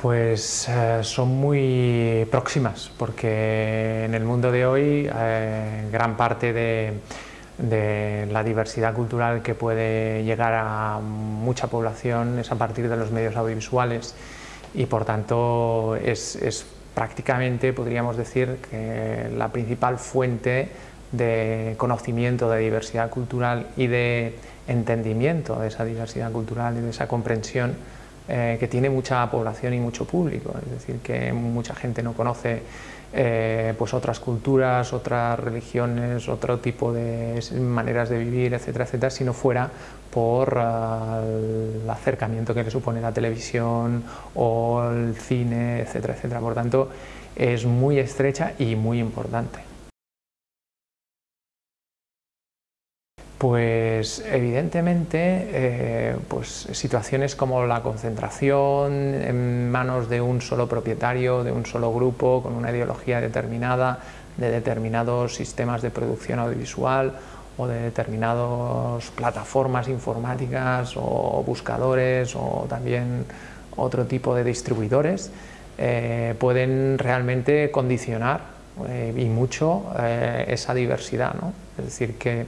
Pues eh, son muy próximas, porque en el mundo de hoy eh, gran parte de, la diversidad cultural que puede llegar a mucha población es a partir de los medios audiovisuales. Y por tanto es prácticamente, podríamos decir, que la principal fuente de conocimiento de diversidad cultural y de entendimiento de esa diversidad cultural y de esa comprensión eh, que tiene mucha población y mucho público, es decir, que mucha gente no conoce eh, pues otras culturas, otras religiones, otro tipo de maneras de vivir, etcétera, etcétera, si no fuera por ah, el acercamiento que le supone la televisión o el cine, etcétera, etcétera. Por tanto, es muy estrecha y muy importante. Pues evidentemente eh, pues, situaciones como la concentración en manos de un solo propietario, de un solo grupo, con una ideología determinada, de determinados sistemas de producción audiovisual o de determinadas plataformas informáticas o buscadores o también otro tipo de distribuidores, eh, pueden realmente condicionar eh, y mucho esa diversidad. ¿no? Es decir, que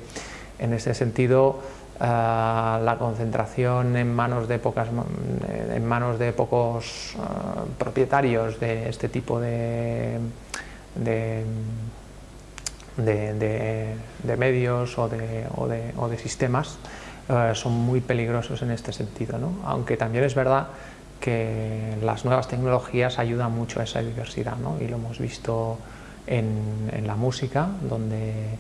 en ese sentido, eh, la concentración en manos de, pocas, en manos de pocos eh, propietarios de este tipo de, de, medios o de, sistemas eh, son muy peligrosos en este sentido, aunque también es verdad que las nuevas tecnologías ayudan mucho a esa diversidad y lo hemos visto en, en la música, donde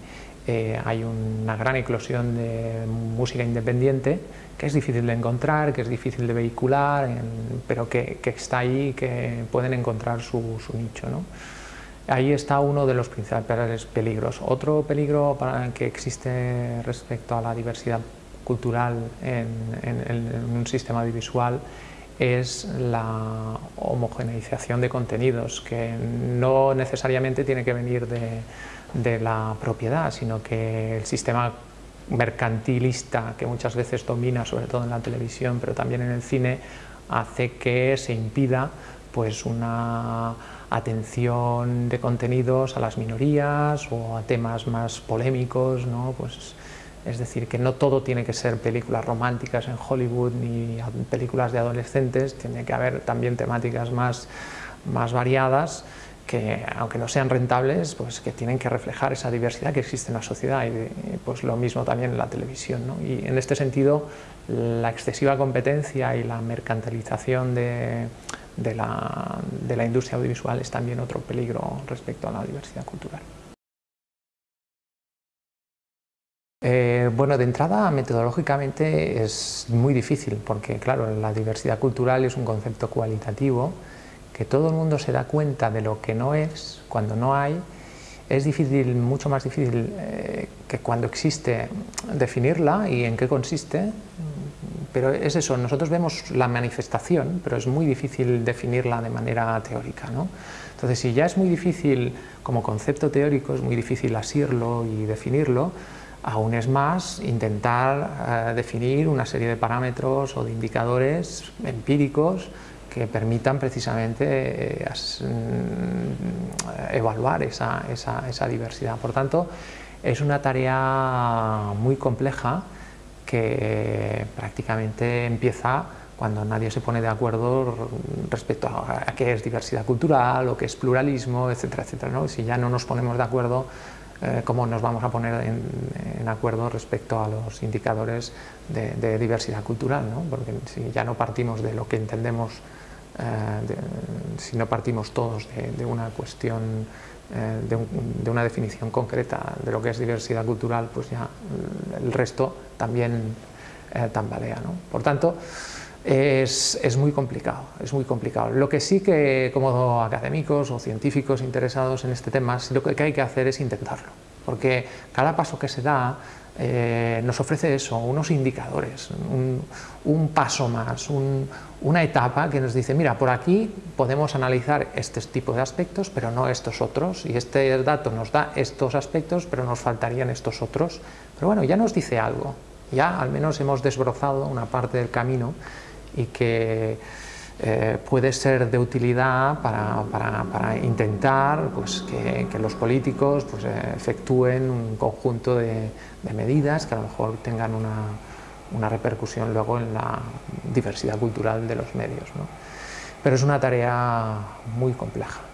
eh, hay una gran eclosión de música independiente que es difícil de encontrar, que es difícil de vehicular, pero que, está ahí que pueden encontrar su, nicho. Ahí está uno de los principales peligros. Otro peligro para que existe respecto a la diversidad cultural en, en un sistema audiovisual es la homogeneización de contenidos, que no necesariamente tiene que venir de, de la propiedad, sino que el sistema mercantilista que muchas veces domina, sobre todo en la televisión, pero también en el cine, hace que se impida pues, una atención de contenidos a las minorías o a temas más polémicos, ¿no? pues, es decir, que no todo tiene que ser películas románticas en Hollywood ni películas de adolescentes, tiene que haber también temáticas más, más variadas que aunque no sean rentables, pues que tienen que reflejar esa diversidad que existe en la sociedad y pues lo mismo también en la televisión. Y en este sentido, la excesiva competencia y la mercantilización de, la, industria audiovisual es también otro peligro respecto a la diversidad cultural. Eh, bueno, de entrada, metodológicamente es muy difícil, porque claro, la diversidad cultural es un concepto cualitativo que todo el mundo se da cuenta de lo que no es cuando no hay, es difícil, mucho más difícil eh, que cuando existe definirla y en qué consiste, pero es eso, nosotros vemos la manifestación, pero es muy difícil definirla de manera teórica. ¿no? Entonces, si ya es muy difícil como concepto teórico, es muy difícil asirlo y definirlo, aún es más intentar eh, definir una serie de parámetros o de indicadores empíricos que permitan precisamente eh, mm, evaluar esa, diversidad. Por tanto, es una tarea muy compleja que prácticamente empieza cuando nadie se pone de acuerdo respecto a, qué es diversidad cultural o qué es pluralismo, etcétera, etcétera. Si ya no nos ponemos de acuerdo, eh, ¿cómo nos vamos a poner en, acuerdo respecto a los indicadores de, diversidad cultural? ¿no? Porque si ya no partimos de lo que entendemos eh, si no partimos todos de, una cuestión, eh, de, una definición concreta de lo que es diversidad cultural, pues ya el resto también tambalea. ¿no? Por tanto, es, es, muy complicado, es muy complicado. Lo que sí que como académicos o científicos interesados en este tema, lo que hay que hacer es intentarlo, porque cada paso que se da eh, nos ofrece eso, unos indicadores, un, paso más, una etapa que nos dice, mira, por aquí podemos analizar este tipo de aspectos, pero no estos otros, y este dato nos da estos aspectos, pero nos faltarían estos otros. Pero bueno, ya nos dice algo, ya al menos hemos desbrozado una parte del camino y que eh, puede ser de utilidad para, para, intentar pues, que, que, los políticos pues, efectúen un conjunto de, de, medidas que a lo mejor tengan una, una, repercusión luego en la diversidad cultural de los medios. ¿no? Pero es una tarea muy compleja.